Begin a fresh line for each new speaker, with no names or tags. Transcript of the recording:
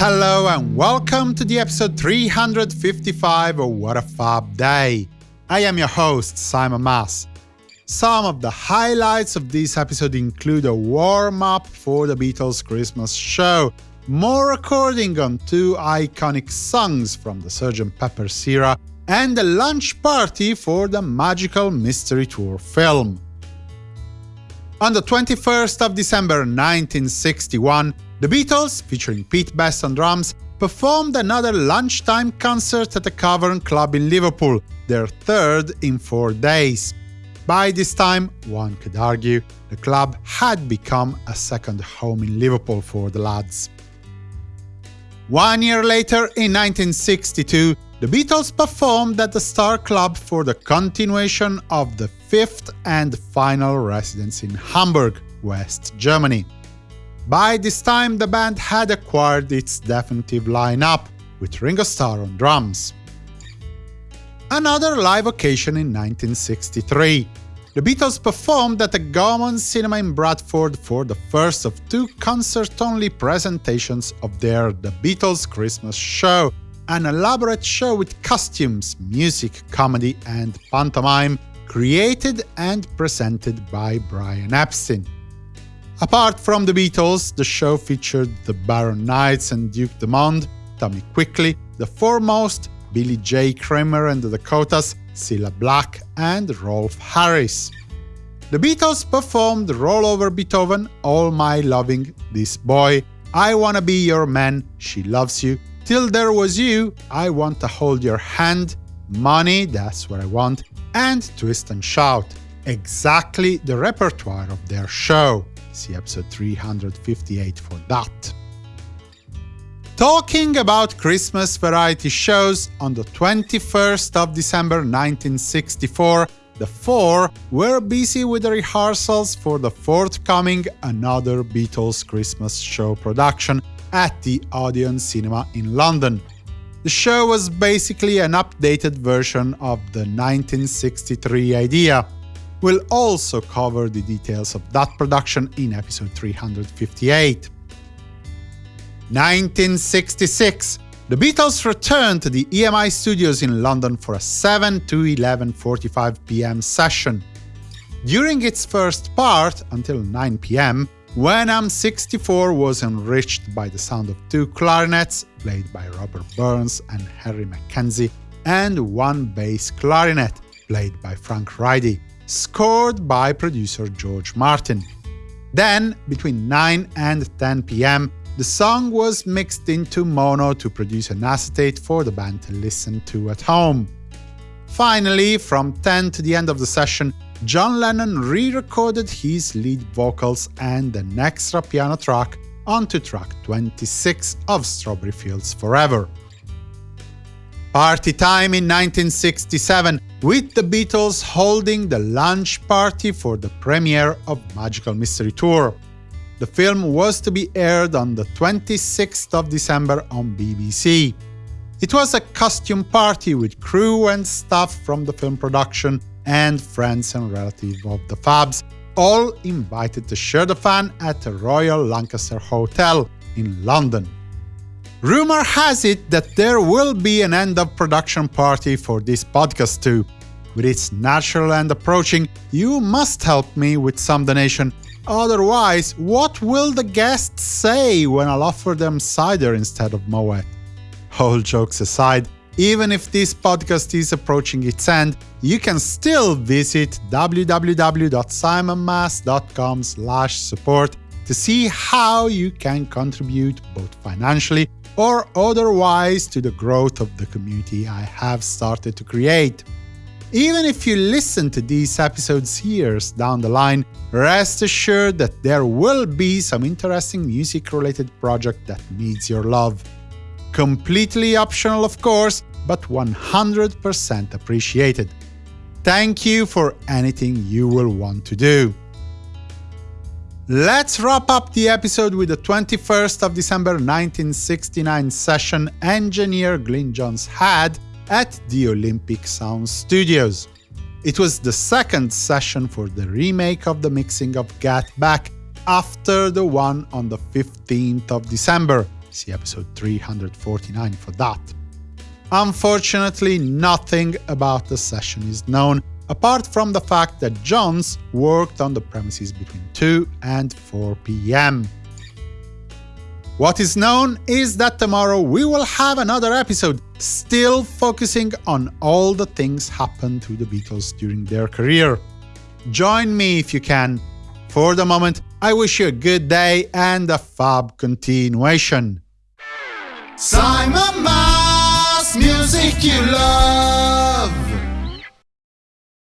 Hello and welcome to the episode 355 of What a Fab Day. I am your host, Simon Mas. Some of the highlights of this episode include a warm-up for the Beatles' Christmas show, more recording on two iconic songs from the Sgt. Pepper's era, and a lunch party for the Magical Mystery Tour film. On the 21st of December 1961, the Beatles, featuring Pete Best on drums, performed another lunchtime concert at the Cavern Club in Liverpool, their third in four days. By this time, one could argue, the club had become a second home in Liverpool for the lads. One year later, in 1962, the Beatles performed at the Star Club for the continuation of the fifth and final residence in Hamburg, West Germany. By this time, the band had acquired its definitive lineup, with Ringo Starr on drums. Another live occasion in 1963. The Beatles performed at the Gaumont Cinema in Bradford for the first of two concert-only presentations of their The Beatles Christmas Show, an elaborate show with costumes, music, comedy and pantomime, created and presented by Brian Epstein. Apart from the Beatles, the show featured the Barron Knights and Duke D'Mond, Tommy Quickly, The Fourmost, Billy J. Kramer and the Dakotas, Cilla Black, and Rolf Harris. The Beatles performed Roll Over Beethoven, All My Loving, This Boy, I Wanna Be Your Man, She Loves You, Till There Was You, I Want to Hold Your Hand, Money, That's What I Want, and Twist and Shout. Exactly the repertoire of their show. See episode 358 for that. Talking about Christmas variety shows, on the 21st of December 1964, the four were busy with the rehearsals for the forthcoming Another Beatles Christmas Show production at the Odeon Cinema in London. The show was basically an updated version of the 1963 idea, We'll also cover the details of that production in episode 358. 1966 the Beatles returned to the EMI studios in London for a 7 to 11.45 pm session. During its first part, until 9 pm, When I'm 64 was enriched by the sound of two clarinets, played by Robert Burns and Harry Mackenzie, and one bass clarinet, played by Frank Reidy scored by producer George Martin. Then, between 9 and 10 pm, the song was mixed into mono to produce an acetate for the band to listen to at home. Finally, from 10 to the end of the session, John Lennon re-recorded his lead vocals and an extra piano track onto track 26 of Strawberry Fields Forever. Party time in 1967, with the Beatles holding the lunch party for the premiere of Magical Mystery Tour. The film was to be aired on the 26th of December on BBC. It was a costume party with crew and staff from the film production and friends and relatives of the Fabs, all invited to share the fun at the Royal Lancaster Hotel in London. Rumor has it that there will be an end-of-production party for this podcast too. With its natural end approaching, you must help me with some donation. Otherwise, what will the guests say when I'll offer them cider instead of Moet? All jokes aside, even if this podcast is approaching its end, you can still visit www.simonmas.com support to see how you can contribute both financially or otherwise to the growth of the community I have started to create. Even if you listen to these episodes years down the line, rest assured that there will be some interesting music-related project that needs your love. Completely optional, of course, but 100% appreciated. Thank you for anything you will want to do. Let's wrap up the episode with the 21st of December 1969 session engineer Glyn Johns had at the Olympic Sound Studios. It was the second session for the remake of the mixing of Get Back after the one on the 15th of December, See episode 349 for that. Unfortunately, nothing about the session is known, apart from the fact that Johns worked on the premises between 2 and 4 pm. What is known is that tomorrow we will have another episode, still focusing on all the things happened to the Beatles during their career. Join me if you can. For the moment, I wish you a good day and a fab continuation. Simon Mas, music you love.